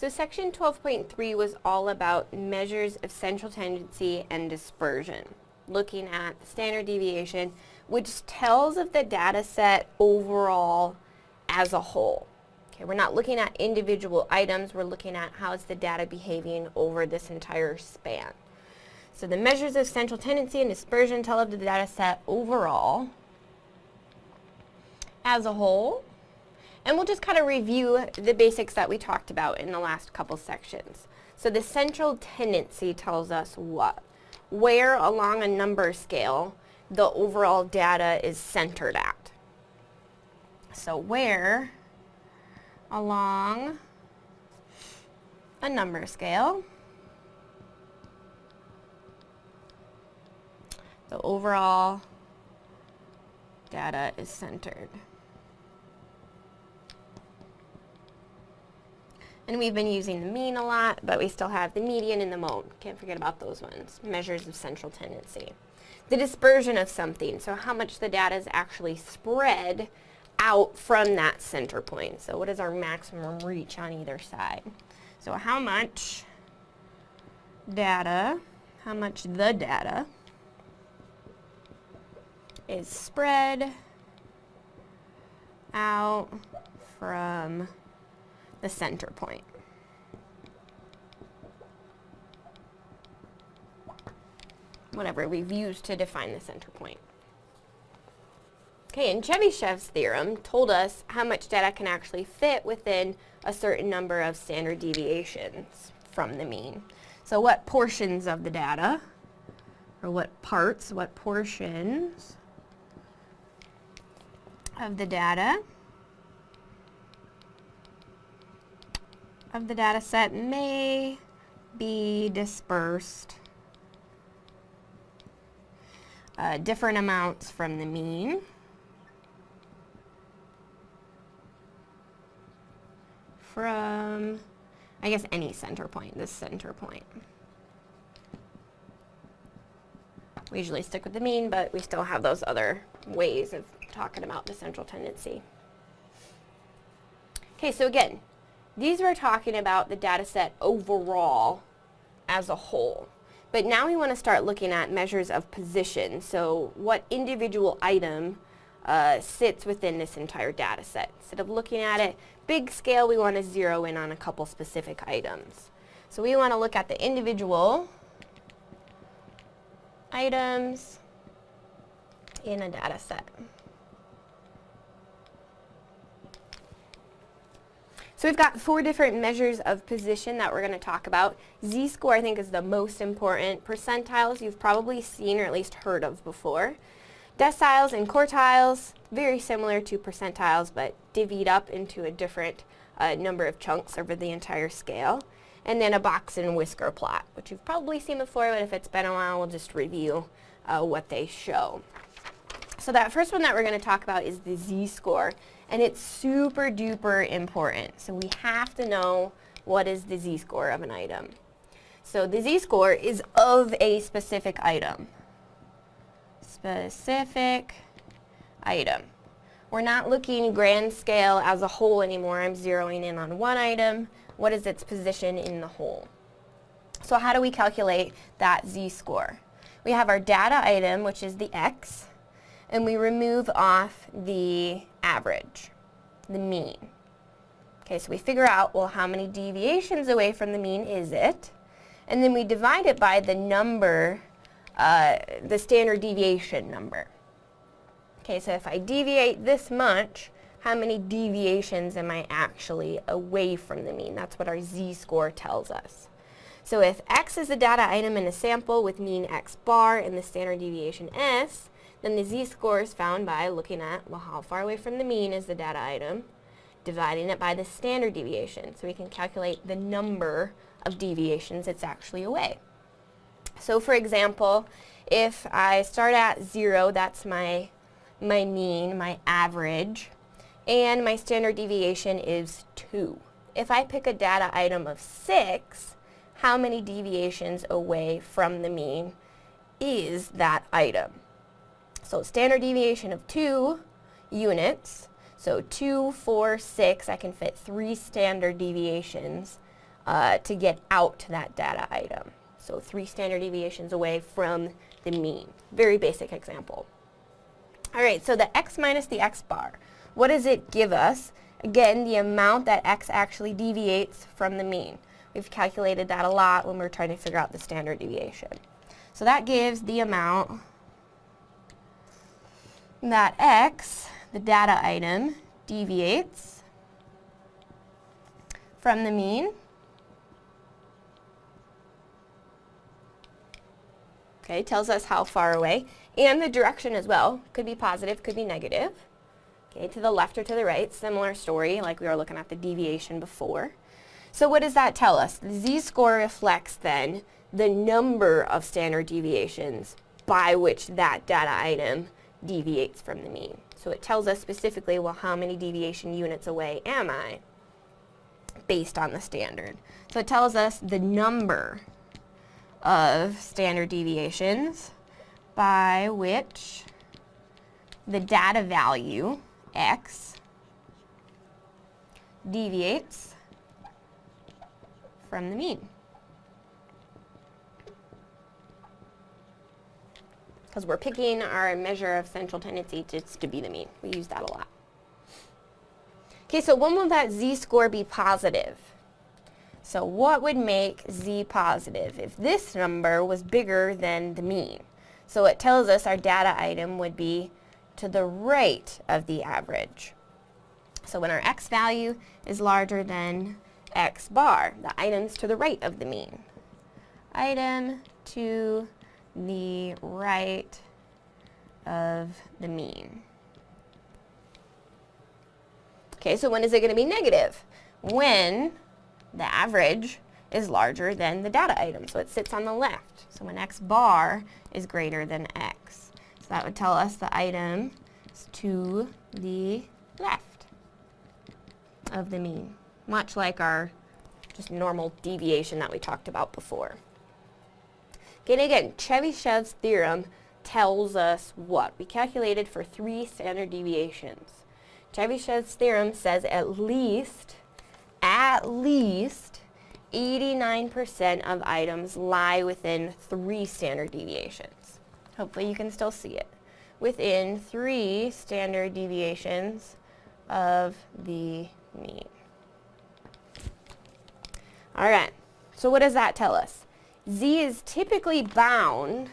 So section 12.3 was all about measures of central tendency and dispersion, looking at the standard deviation, which tells of the data set overall as a whole. Okay, we're not looking at individual items, we're looking at how is the data behaving over this entire span. So the measures of central tendency and dispersion tell of the data set overall as a whole. And we'll just kind of review the basics that we talked about in the last couple sections. So the central tendency tells us what? Where along a number scale the overall data is centered at. So where along a number scale the overall data is centered. And we've been using the mean a lot, but we still have the median and the mode. Can't forget about those ones. Measures of central tendency. The dispersion of something, so how much the data is actually spread out from that center point. So what is our maximum reach on either side? So how much data, how much the data is spread out from the center point. Whatever we've used to define the center point. Okay, and Chebyshev's theorem told us how much data can actually fit within a certain number of standard deviations from the mean. So what portions of the data, or what parts, what portions of the data of the data set may be dispersed uh, different amounts from the mean. From, I guess, any center point, this center point. We usually stick with the mean, but we still have those other ways of talking about the central tendency. Okay, so again, these were talking about the data set overall as a whole. But now we want to start looking at measures of position. So what individual item uh, sits within this entire data set. Instead of looking at it big scale, we want to zero in on a couple specific items. So we want to look at the individual items in a data set. So we've got four different measures of position that we're going to talk about. Z-score I think is the most important. Percentiles you've probably seen or at least heard of before. Deciles and quartiles, very similar to percentiles but divvied up into a different uh, number of chunks over the entire scale. And then a box and whisker plot, which you've probably seen before, but if it's been a while, we'll just review uh, what they show. So that first one that we're going to talk about is the z-score and it's super duper important. So we have to know what is the z-score of an item. So the z-score is of a specific item. Specific item. We're not looking grand scale as a whole anymore. I'm zeroing in on one item. What is its position in the whole? So how do we calculate that z-score? We have our data item, which is the x, and we remove off the average, the mean. Okay, so we figure out, well, how many deviations away from the mean is it? And then we divide it by the number, uh, the standard deviation number. Okay, so if I deviate this much, how many deviations am I actually away from the mean? That's what our z-score tells us. So if x is a data item in a sample with mean x bar and the standard deviation s, then the z-score is found by looking at, well, how far away from the mean is the data item, dividing it by the standard deviation. So we can calculate the number of deviations it's actually away. So for example, if I start at zero, that's my, my mean, my average, and my standard deviation is two. If I pick a data item of six, how many deviations away from the mean is that item? So standard deviation of 2 units. So 2, 4, 6, I can fit 3 standard deviations uh, to get out to that data item. So three standard deviations away from the mean. Very basic example. All right, so the x minus the x bar. What does it give us? Again, the amount that x actually deviates from the mean. We've calculated that a lot when we're trying to figure out the standard deviation. So that gives the amount that x, the data item, deviates from the mean. Okay, tells us how far away and the direction as well. Could be positive, could be negative. Okay, to the left or to the right, similar story like we were looking at the deviation before. So what does that tell us? The z-score reflects then the number of standard deviations by which that data item deviates from the mean. So it tells us specifically, well, how many deviation units away am I based on the standard. So it tells us the number of standard deviations by which the data value, x, deviates from the mean. Because we're picking our measure of central tendency just to be the mean. We use that a lot. Okay, so when will that z-score be positive? So what would make z positive if this number was bigger than the mean? So it tells us our data item would be to the right of the average. So when our x value is larger than x bar, the item's to the right of the mean. Item to the right of the mean. Okay, so when is it going to be negative? When the average is larger than the data item, so it sits on the left. So when x bar is greater than x. So that would tell us the item is to the left of the mean, much like our just normal deviation that we talked about before. And again, Chebyshev's theorem tells us what? We calculated for three standard deviations. Chebyshev's theorem says at least, at least 89% of items lie within three standard deviations. Hopefully you can still see it. Within three standard deviations of the mean. All right, so what does that tell us? Z is typically bound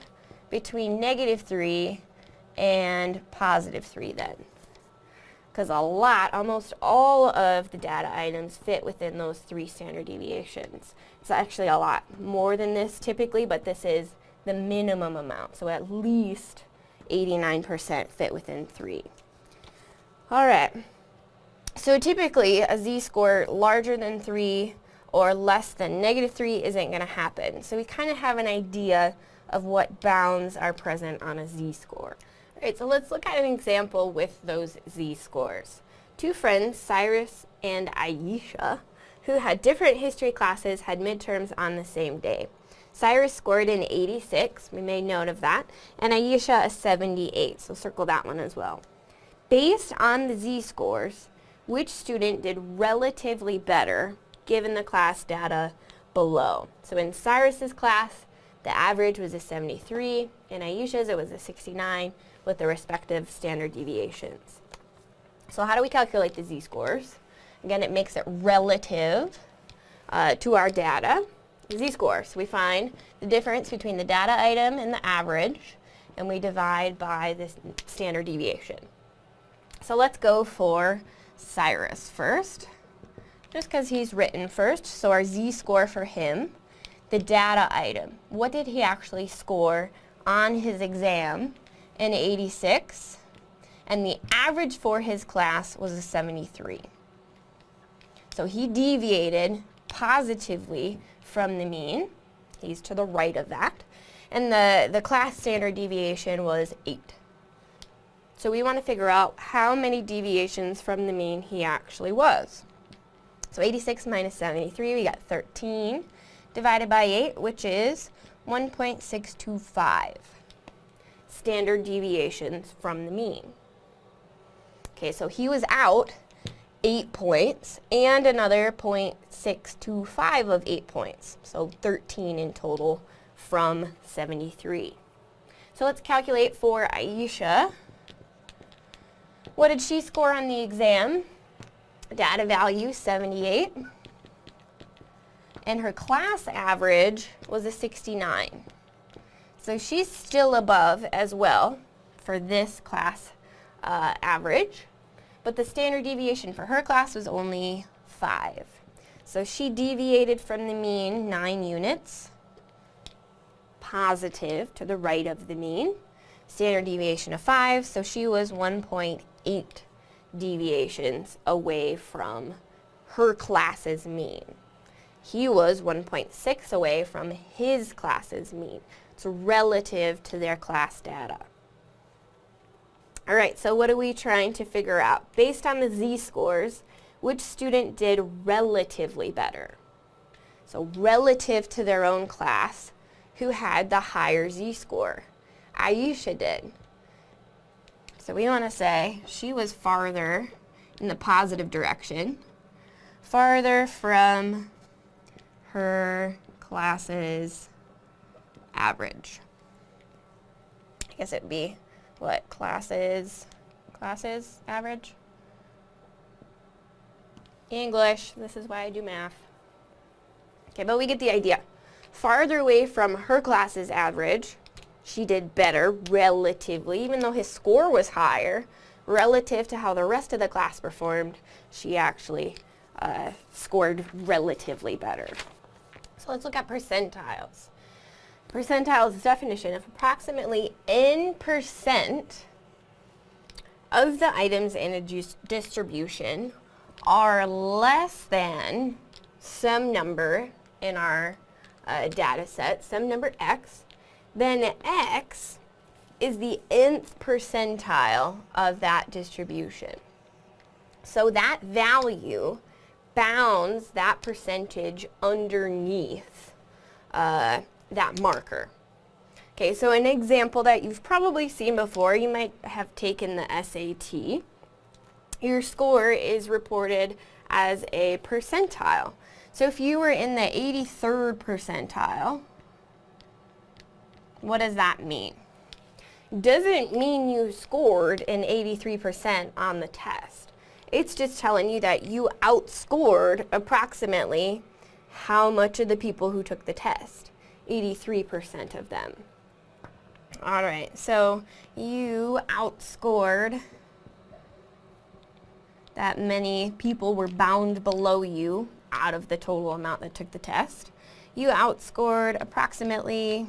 between negative 3 and positive 3 then because a lot, almost all of the data items fit within those three standard deviations. It's actually a lot more than this typically, but this is the minimum amount. So at least 89% fit within three. All right. So typically a z-score larger than 3 or less than negative 3 isn't going to happen. So we kind of have an idea of what bounds are present on a z-score. Alright, so let's look at an example with those z-scores. Two friends, Cyrus and Aisha, who had different history classes, had midterms on the same day. Cyrus scored an 86, we made note of that, and Aisha a 78, so circle that one as well. Based on the z-scores, which student did relatively better given the class data below? So in Cyrus's class, the average was a 73, in Aisha's it was a 69, with the respective standard deviations. So how do we calculate the z-scores? Again, it makes it relative uh, to our data. Z-scores, we find the difference between the data item and the average, and we divide by the standard deviation. So let's go for Cyrus first, just because he's written first. So our z-score for him, the data item. What did he actually score on his exam an 86, and the average for his class was a 73. So he deviated positively from the mean. He's to the right of that. And the, the class standard deviation was 8. So we want to figure out how many deviations from the mean he actually was. So 86 minus 73, we got 13 divided by 8, which is 1.625 standard deviations from the mean. Okay, so he was out 8 points and another 0.625 of 8 points. So 13 in total from 73. So let's calculate for Aisha. What did she score on the exam? Data value 78. And her class average was a 69. So she's still above as well for this class uh, average. But the standard deviation for her class was only 5. So she deviated from the mean 9 units, positive to the right of the mean. Standard deviation of 5, so she was 1.8 deviations away from her class's mean. He was 1.6 away from his class's mean. It's relative to their class data. All right, so what are we trying to figure out? Based on the z-scores, which student did relatively better? So relative to their own class, who had the higher z-score? Aisha did. So we want to say she was farther in the positive direction, farther from her class's average. I guess it'd be what classes, classes average? English, this is why I do math. Okay, but we get the idea. Farther away from her class's average, she did better relatively, even though his score was higher, relative to how the rest of the class performed, she actually uh, scored relatively better. So let's look at percentiles. Percentiles definition of approximately n percent of the items in a distribution are less than some number in our uh, data set, some number x, then x is the nth percentile of that distribution. So that value bounds that percentage underneath uh, that marker. Okay, so an example that you've probably seen before, you might have taken the SAT. Your score is reported as a percentile. So if you were in the 83rd percentile, what does that mean? Doesn't mean you scored an 83% on the test. It's just telling you that you outscored approximately how much of the people who took the test. 83% of them. All right, so you outscored that many people were bound below you out of the total amount that took the test. You outscored approximately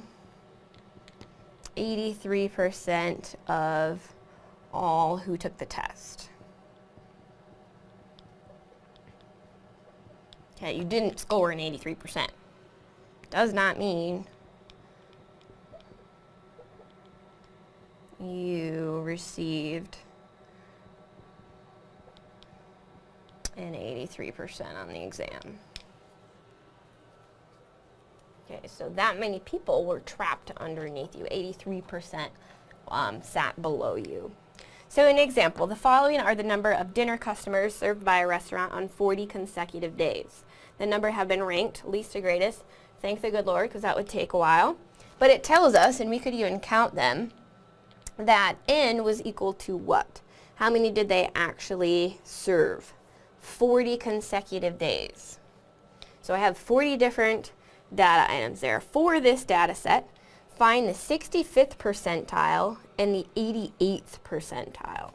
83% of all who took the test. Okay, you didn't score an 83% does not mean you received an 83% on the exam. Okay, so that many people were trapped underneath you. 83% um, sat below you. So an example, the following are the number of dinner customers served by a restaurant on 40 consecutive days. The number have been ranked least to greatest Thank the good Lord, because that would take a while. But it tells us, and we could even count them, that n was equal to what? How many did they actually serve? 40 consecutive days. So I have 40 different data items there. For this data set, find the 65th percentile and the 88th percentile.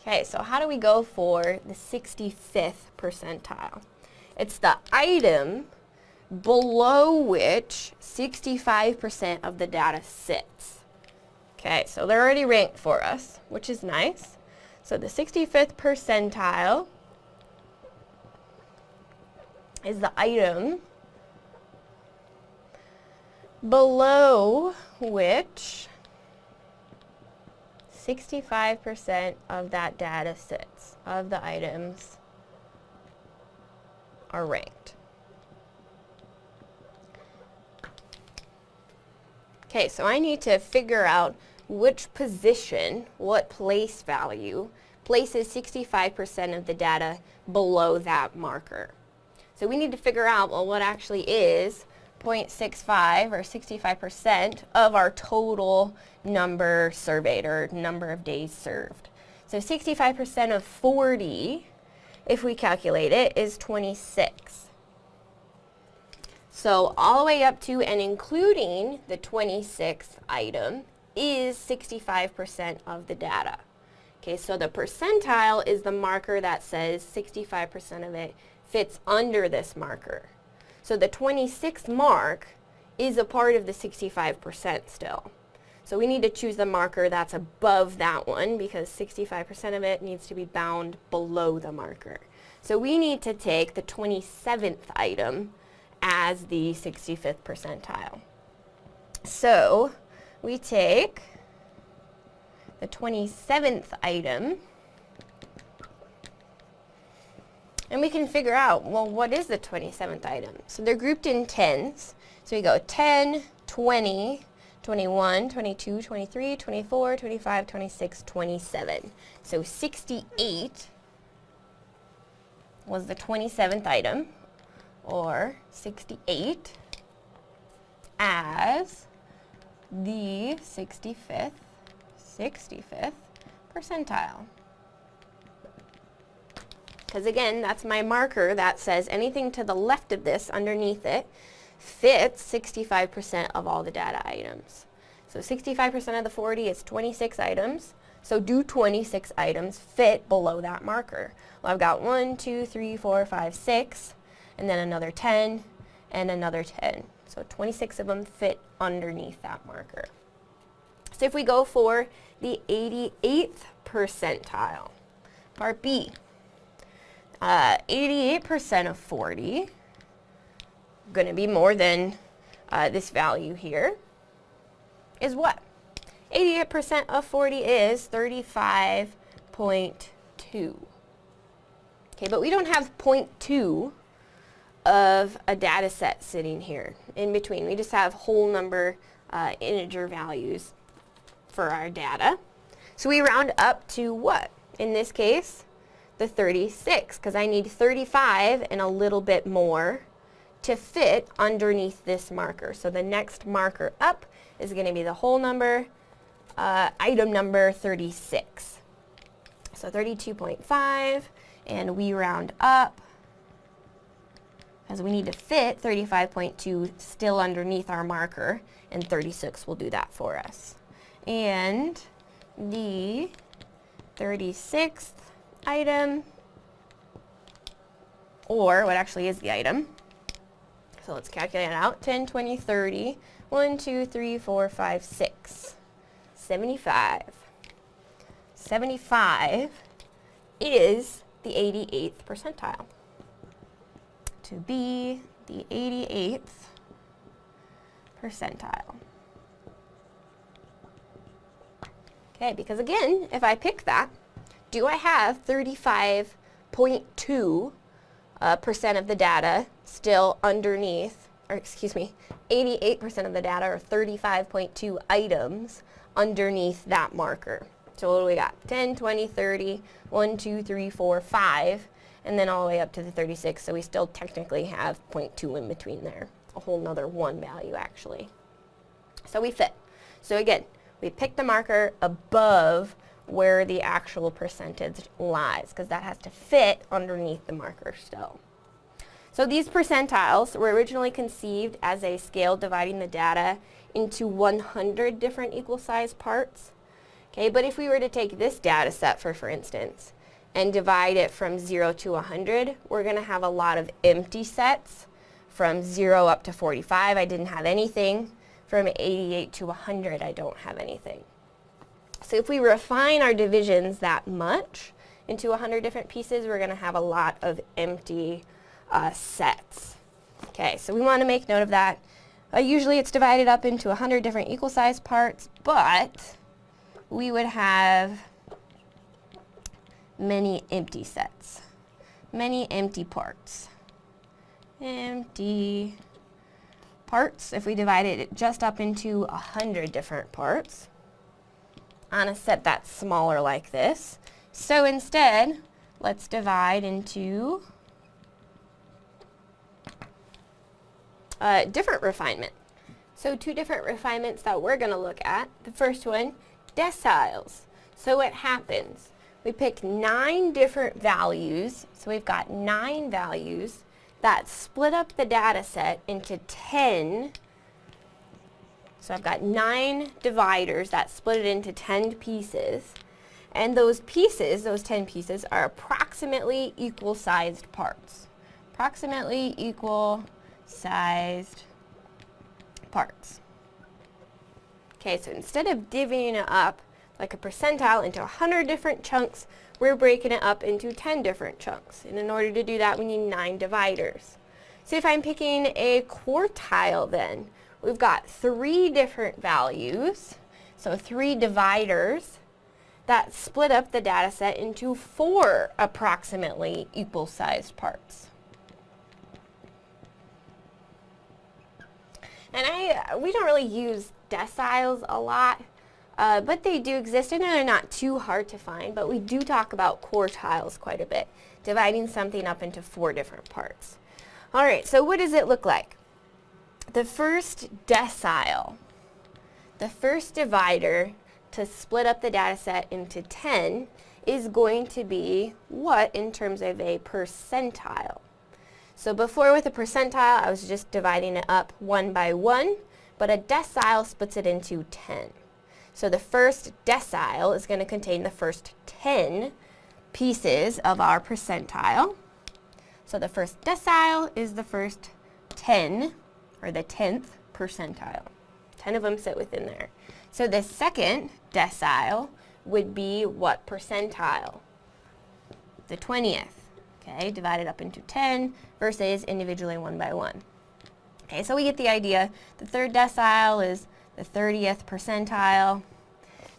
Okay, so how do we go for the 65th percentile? It's the item below which 65% of the data sits. Okay, so they're already ranked for us, which is nice. So the 65th percentile is the item below which 65% of that data sits, of the items are ranked. Okay, so I need to figure out which position, what place value, places 65% of the data below that marker. So we need to figure out, well, what actually is 0.65 or 65% of our total number surveyed or number of days served. So 65% of 40, if we calculate it, is 26. So all the way up to and including the 26th item is 65% of the data. Okay, so the percentile is the marker that says 65% of it fits under this marker. So the 26th mark is a part of the 65% still. So we need to choose the marker that's above that one because 65% of it needs to be bound below the marker. So we need to take the 27th item as the 65th percentile. So we take the 27th item and we can figure out, well, what is the 27th item? So they're grouped in tens. So we go 10, 20, 21, 22, 23, 24, 25, 26, 27. So 68 was the 27th item or 68 as the 65th, 65th percentile. Because again, that's my marker that says anything to the left of this underneath it fits 65% of all the data items. So 65% of the 40 is 26 items. So do 26 items fit below that marker? Well, I've got 1, 2, 3, 4, 5, 6 and then another 10, and another 10. So 26 of them fit underneath that marker. So if we go for the 88th percentile, part B, 88% uh, of 40, going to be more than uh, this value here, is what? 88% of 40 is 35.2. Okay, but we don't have 0.2 of a data set sitting here in between. We just have whole number uh, integer values for our data. So we round up to what? In this case, the 36, because I need 35 and a little bit more to fit underneath this marker. So the next marker up is going to be the whole number, uh, item number 36. So 32.5, and we round up as we need to fit 35.2 still underneath our marker, and 36 will do that for us. And the 36th item, or what actually is the item, so let's calculate it out, 10, 20, 30, 1, 2, 3, 4, 5, 6, 75. 75 is the 88th percentile. To be the 88th percentile. Okay, because again, if I pick that, do I have 35.2 uh, percent of the data still underneath, or excuse me, 88% of the data or 35.2 items underneath that marker. So what do we got? 10, 20, 30, 1, 2, 3, 4, 5 and then all the way up to the 36, so we still technically have 0.2 in between there, a whole nother one value actually. So we fit. So again, we pick the marker above where the actual percentage lies, because that has to fit underneath the marker still. So these percentiles were originally conceived as a scale dividing the data into 100 different equal sized parts. Okay, but if we were to take this data set for, for instance, and divide it from 0 to 100, we're going to have a lot of empty sets. From 0 up to 45, I didn't have anything. From 88 to 100, I don't have anything. So if we refine our divisions that much into 100 different pieces, we're going to have a lot of empty uh, sets. Okay, so we want to make note of that. Uh, usually it's divided up into 100 different equal sized parts, but we would have many empty sets, many empty parts. Empty parts, if we divided it just up into a hundred different parts, on a set that's smaller like this, So instead, let's divide into a different refinement. So two different refinements that we're going to look at. The first one, deciles. So what happens? We pick nine different values. So we've got nine values that split up the data set into 10. So I've got nine dividers that split it into 10 pieces. And those pieces, those 10 pieces, are approximately equal sized parts. Approximately equal sized parts. Okay, so instead of divvying it up like a percentile into 100 different chunks, we're breaking it up into 10 different chunks. And in order to do that, we need 9 dividers. So if I'm picking a quartile then, we've got three different values, so three dividers, that split up the data set into four approximately equal-sized parts. And I, we don't really use deciles a lot, uh, but they do exist and they're not too hard to find, but we do talk about quartiles quite a bit, dividing something up into four different parts. Alright, so what does it look like? The first decile, the first divider to split up the data set into 10 is going to be what in terms of a percentile? So before with a percentile, I was just dividing it up one by one, but a decile splits it into 10. So the first decile is going to contain the first 10 pieces of our percentile. So the first decile is the first 10, or the 10th percentile. 10 of them sit within there. So the second decile would be what percentile? The 20th okay, divided up into 10 versus individually one by one. Okay, so we get the idea. The third decile is the 30th percentile.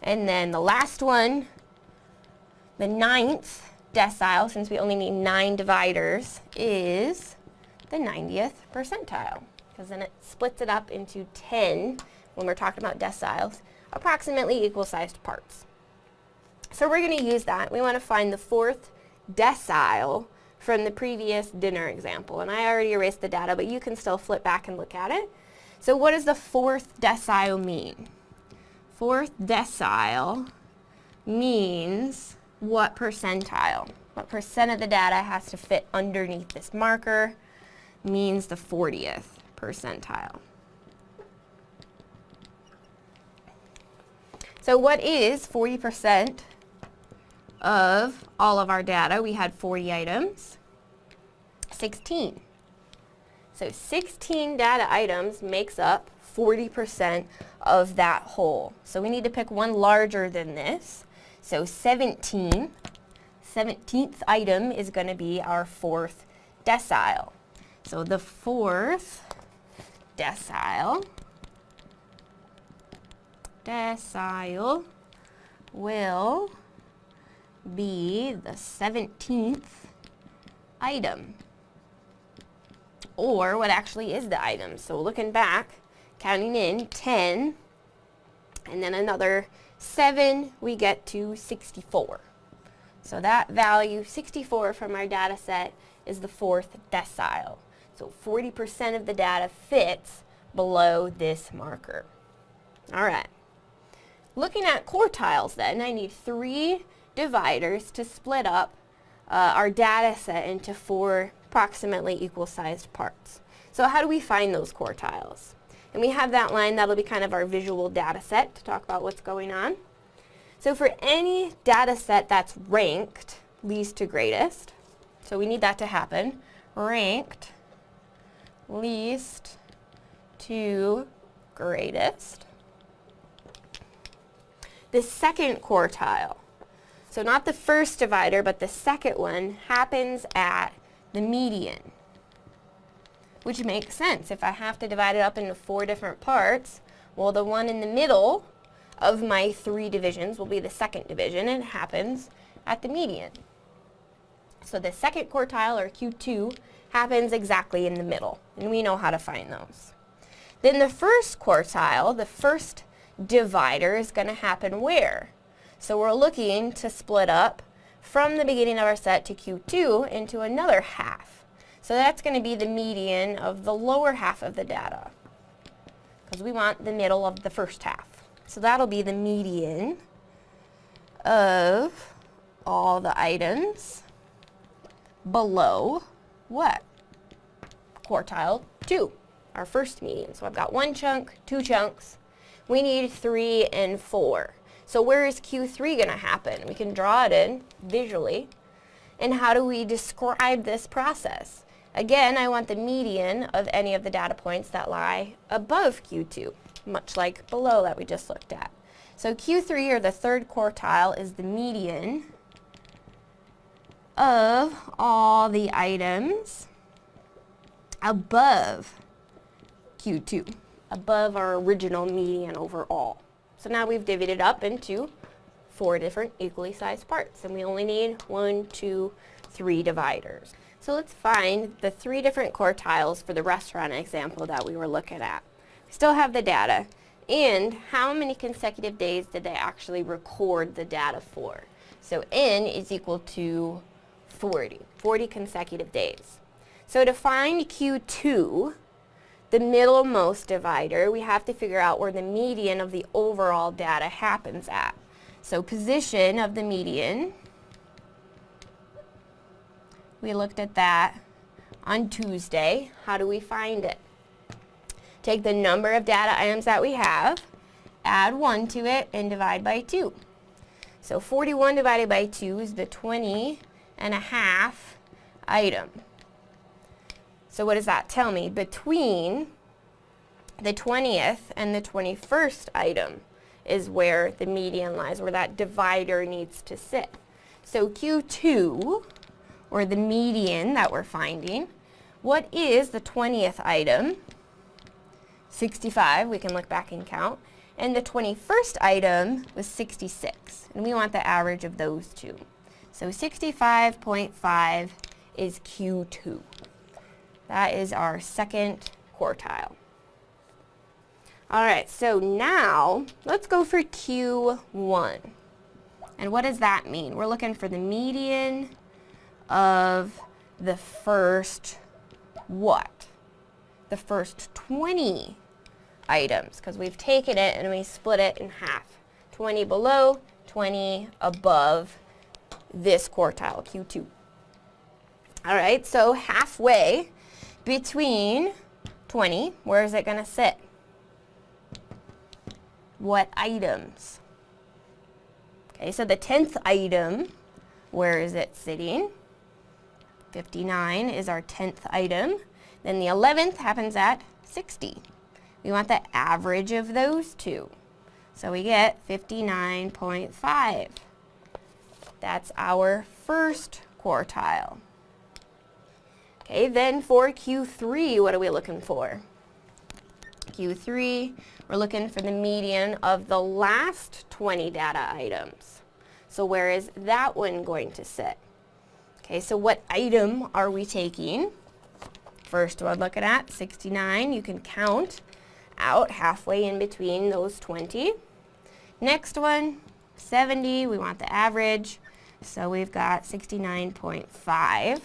And then the last one, the ninth decile, since we only need nine dividers, is the 90th percentile. Because then it splits it up into 10, when we're talking about deciles, approximately equal-sized parts. So we're going to use that. We want to find the fourth decile from the previous dinner example. And I already erased the data, but you can still flip back and look at it. So what does the fourth decile mean? Fourth decile means what percentile? What percent of the data has to fit underneath this marker means the 40th percentile. So what is 40% of all of our data, we had 40 items, 16. So 16 data items makes up 40% of that whole. So we need to pick one larger than this. So 17, 17th item is going to be our fourth decile. So the fourth decile, decile will be the 17th item. Or what actually is the item. So looking back, counting in 10, and then another 7, we get to 64. So that value, 64 from our data set, is the fourth decile. So 40% of the data fits below this marker. All right. Looking at quartiles then, I need three dividers to split up uh, our data set into four approximately equal-sized parts. So how do we find those quartiles? And we have that line, that'll be kind of our visual data set to talk about what's going on. So for any data set that's ranked least to greatest, so we need that to happen, ranked least to greatest. The second quartile so not the first divider, but the second one happens at the median, which makes sense. If I have to divide it up into four different parts, well, the one in the middle of my three divisions will be the second division, and it happens at the median. So the second quartile, or Q2, happens exactly in the middle, and we know how to find those. Then the first quartile, the first divider, is going to happen where? So we're looking to split up from the beginning of our set to Q2 into another half. So that's going to be the median of the lower half of the data because we want the middle of the first half. So that'll be the median of all the items below what? Quartile 2, our first median. So I've got one chunk, two chunks. We need 3 and 4. So where is Q3 going to happen? We can draw it in visually. And how do we describe this process? Again, I want the median of any of the data points that lie above Q2, much like below that we just looked at. So Q3, or the third quartile, is the median of all the items above Q2, above our original median overall. So now we've divided up into four different equally sized parts, and we only need one, two, three dividers. So let's find the three different quartiles for the restaurant example that we were looking at. We still have the data, and how many consecutive days did they actually record the data for? So n is equal to 40, 40 consecutive days. So to find Q2, the middlemost divider, we have to figure out where the median of the overall data happens at. So position of the median, we looked at that on Tuesday. How do we find it? Take the number of data items that we have, add 1 to it, and divide by 2. So 41 divided by 2 is the 20 and a half item. So what does that tell me? Between the 20th and the 21st item is where the median lies, where that divider needs to sit. So Q2, or the median that we're finding, what is the 20th item? 65, we can look back and count. And the 21st item was 66, and we want the average of those two. So 65.5 is Q2. That is our second quartile. All right, so now let's go for Q1. And what does that mean? We're looking for the median of the first what? The first 20 items because we've taken it and we split it in half. 20 below, 20 above this quartile, Q2. All right, so halfway between 20, where is it going to sit? What items? Okay, so the 10th item, where is it sitting? 59 is our 10th item. Then the 11th happens at 60. We want the average of those two. So we get 59.5. That's our first quartile. Okay, then for Q3, what are we looking for? Q3, we're looking for the median of the last 20 data items. So where is that one going to sit? Okay, so what item are we taking? First one looking at 69, you can count out halfway in between those 20. Next one, 70, we want the average. So we've got 69.5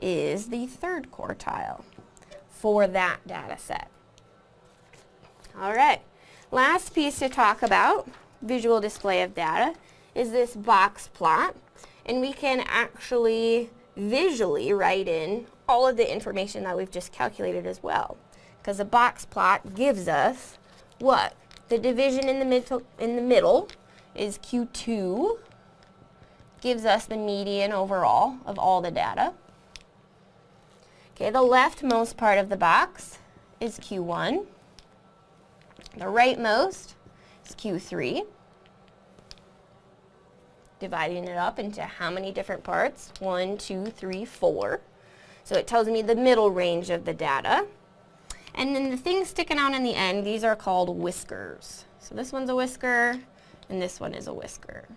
is the third quartile for that data set. All right, last piece to talk about, visual display of data, is this box plot. And we can actually visually write in all of the information that we've just calculated as well. Because a box plot gives us what? The division in the, middle, in the middle is Q2, gives us the median overall of all the data. Okay, the leftmost part of the box is Q1. The rightmost is Q3. Dividing it up into how many different parts? One, two, three, four. So it tells me the middle range of the data. And then the things sticking out in the end, these are called whiskers. So this one's a whisker, and this one is a whisker.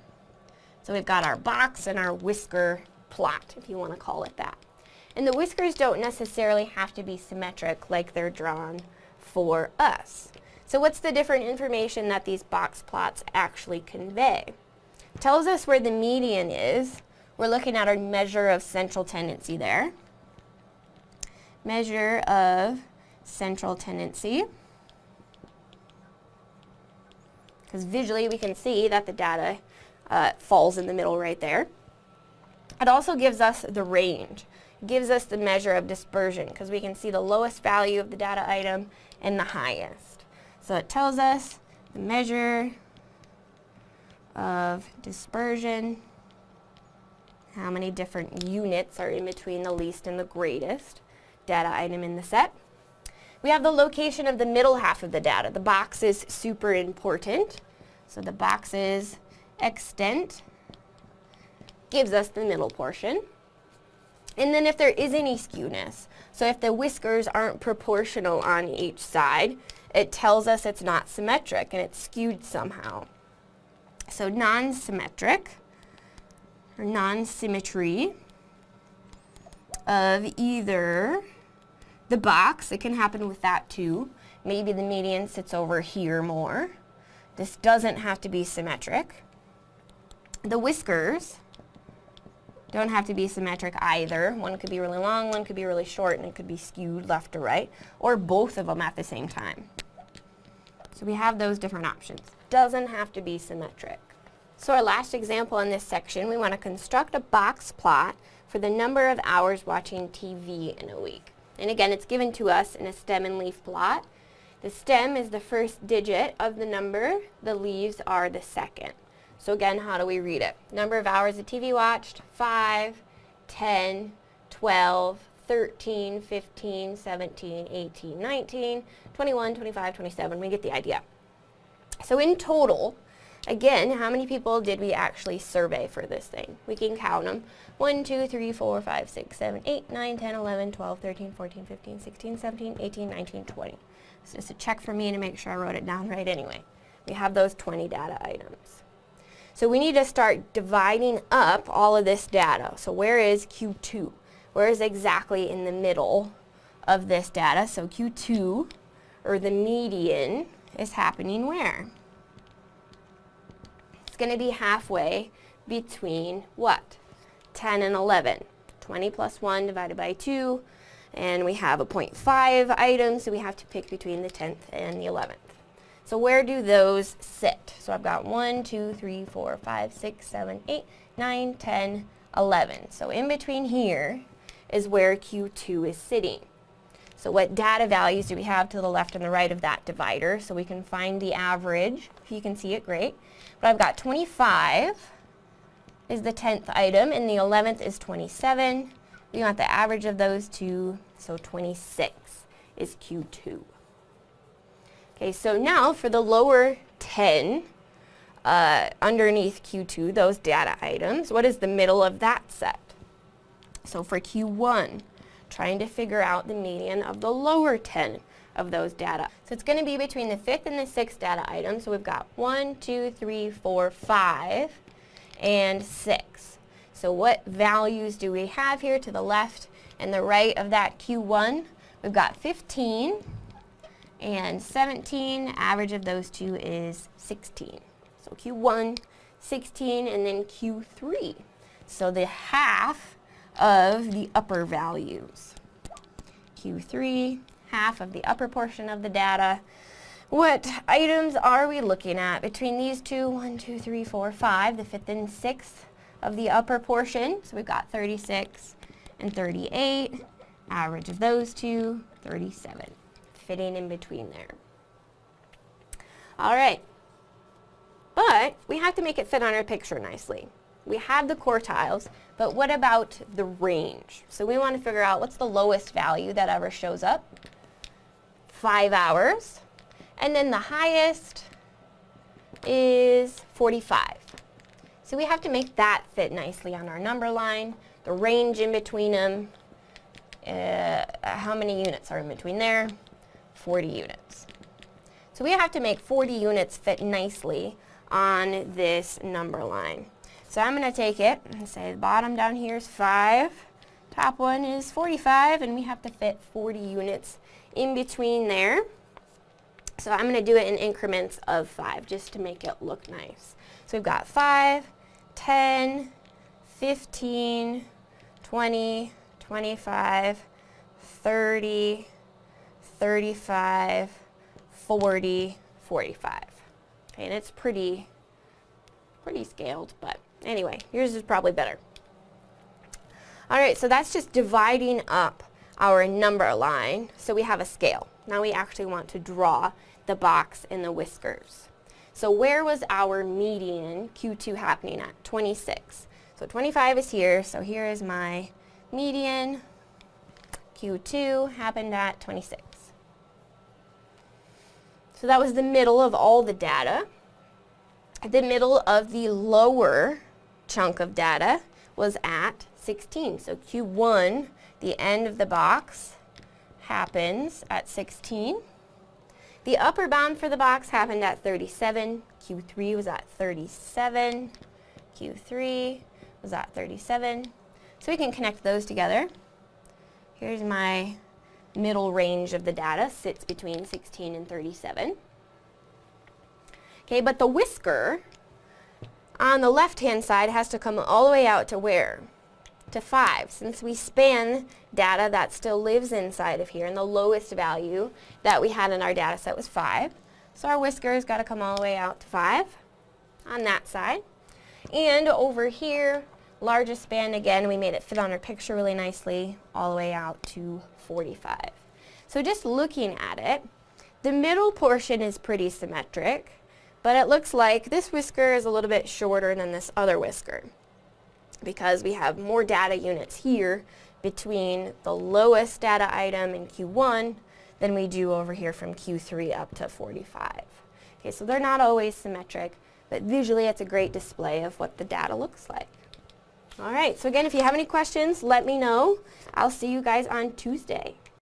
So we've got our box and our whisker plot, if you want to call it that. And the whiskers don't necessarily have to be symmetric like they're drawn for us. So what's the different information that these box plots actually convey? It tells us where the median is, we're looking at our measure of central tendency there. Measure of central tendency. Because visually we can see that the data uh, falls in the middle right there. It also gives us the range. Gives us the measure of dispersion because we can see the lowest value of the data item and the highest. So it tells us the measure of dispersion, how many different units are in between the least and the greatest data item in the set. We have the location of the middle half of the data. The box is super important. So the box's extent gives us the middle portion. And then if there is any skewness, so if the whiskers aren't proportional on each side, it tells us it's not symmetric and it's skewed somehow. So non-symmetric, or non-symmetry of either the box, it can happen with that too. Maybe the median sits over here more. This doesn't have to be symmetric. The whiskers don't have to be symmetric either. One could be really long, one could be really short, and it could be skewed left to right, or both of them at the same time. So we have those different options. Doesn't have to be symmetric. So our last example in this section, we want to construct a box plot for the number of hours watching TV in a week. And again, it's given to us in a stem and leaf plot. The stem is the first digit of the number, the leaves are the second. So again, how do we read it? Number of hours of TV watched, 5, 10, 12, 13, 15, 17, 18, 19, 21, 25, 27. We get the idea. So in total, again, how many people did we actually survey for this thing? We can count them. 1, 2, 3, 4, 5, 6, 7, 8, 9, 10, 11, 12, 13, 14, 15, 16, 17, 18, 19, 20. It's just a check for me to make sure I wrote it down right anyway. We have those 20 data items. So we need to start dividing up all of this data. So where is Q2? Where is exactly in the middle of this data? So Q2, or the median, is happening where? It's going to be halfway between what? 10 and 11. 20 plus 1 divided by 2, and we have a 0.5 item, so we have to pick between the 10th and the 11th. So where do those sit? So I've got 1, 2, 3, 4, 5, 6, 7, 8, 9, 10, 11. So in between here is where Q2 is sitting. So what data values do we have to the left and the right of that divider? So we can find the average. If you can see it, great. But I've got 25 is the 10th item, and the 11th is 27. We want the average of those two, so 26 is Q2. Okay, so now for the lower 10, uh, underneath Q2, those data items, what is the middle of that set? So for Q1, trying to figure out the median of the lower 10 of those data. So it's going to be between the fifth and the sixth data item. So we've got one, two, three, four, five and 6. So what values do we have here to the left and the right of that Q1? We've got 15 and 17. Average of those two is 16. So Q1, 16, and then Q3. So the half of the upper values. Q3, half of the upper portion of the data, what items are we looking at between these two? One, two, three, four, five, the fifth and sixth of the upper portion. So we've got 36 and 38. Average of those two, 37. Fitting in between there. All right. But we have to make it fit on our picture nicely. We have the quartiles, but what about the range? So we want to figure out what's the lowest value that ever shows up. Five hours. And then the highest is 45. So we have to make that fit nicely on our number line. The range in between them, uh, how many units are in between there? 40 units. So we have to make 40 units fit nicely on this number line. So I'm going to take it and say the bottom down here is 5, top one is 45, and we have to fit 40 units in between there. So I'm going to do it in increments of 5 just to make it look nice. So we've got 5, 10, 15, 20, 25, 30, 35, 40, 45. Okay, and it's pretty, pretty scaled, but anyway, yours is probably better. All right, so that's just dividing up our number line so we have a scale. Now we actually want to draw the box and the whiskers. So where was our median Q2 happening at? 26. So 25 is here, so here is my median. Q2 happened at 26. So that was the middle of all the data. The middle of the lower chunk of data was at 16. So Q1, the end of the box, happens at 16. The upper bound for the box happened at 37. Q3 was at 37. Q3 was at 37. So we can connect those together. Here's my middle range of the data, sits between 16 and 37. Okay, but the whisker on the left-hand side has to come all the way out to where? To 5. Since we span data that still lives inside of here, and the lowest value that we had in our data set was 5. So our whisker has got to come all the way out to 5 on that side. And over here, largest span again, we made it fit on our picture really nicely, all the way out to 45. So just looking at it, the middle portion is pretty symmetric. But it looks like this whisker is a little bit shorter than this other whisker because we have more data units here between the lowest data item in Q1 than we do over here from Q3 up to 45. Okay, so they're not always symmetric, but visually it's a great display of what the data looks like. All right, so again, if you have any questions, let me know. I'll see you guys on Tuesday.